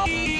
Bye.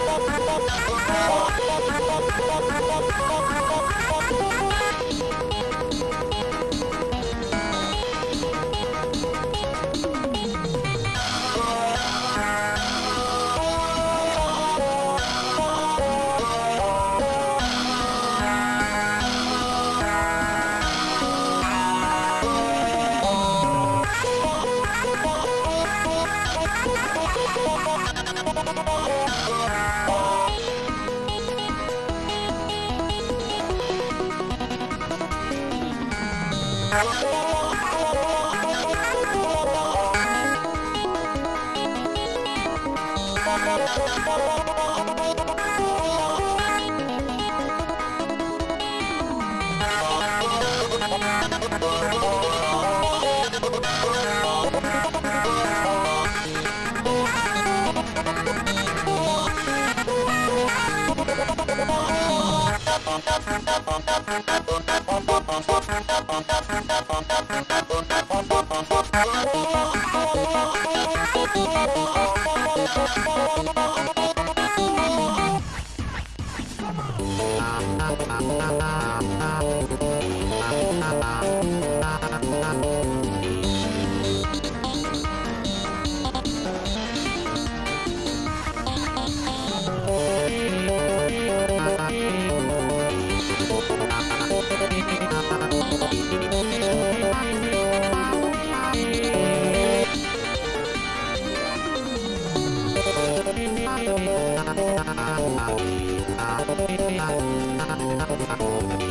I'm not going to be able to do that. Oh,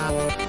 Oh,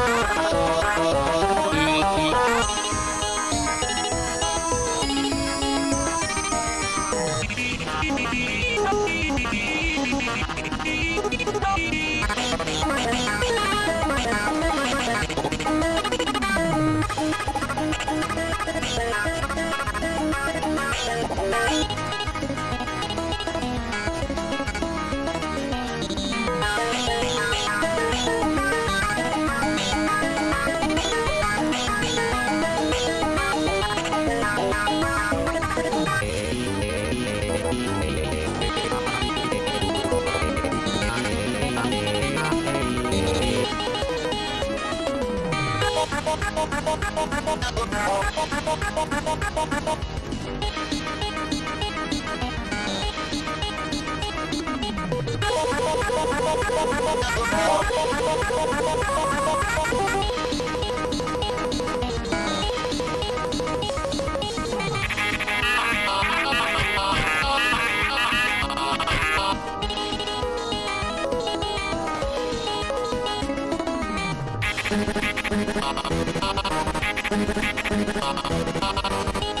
Thank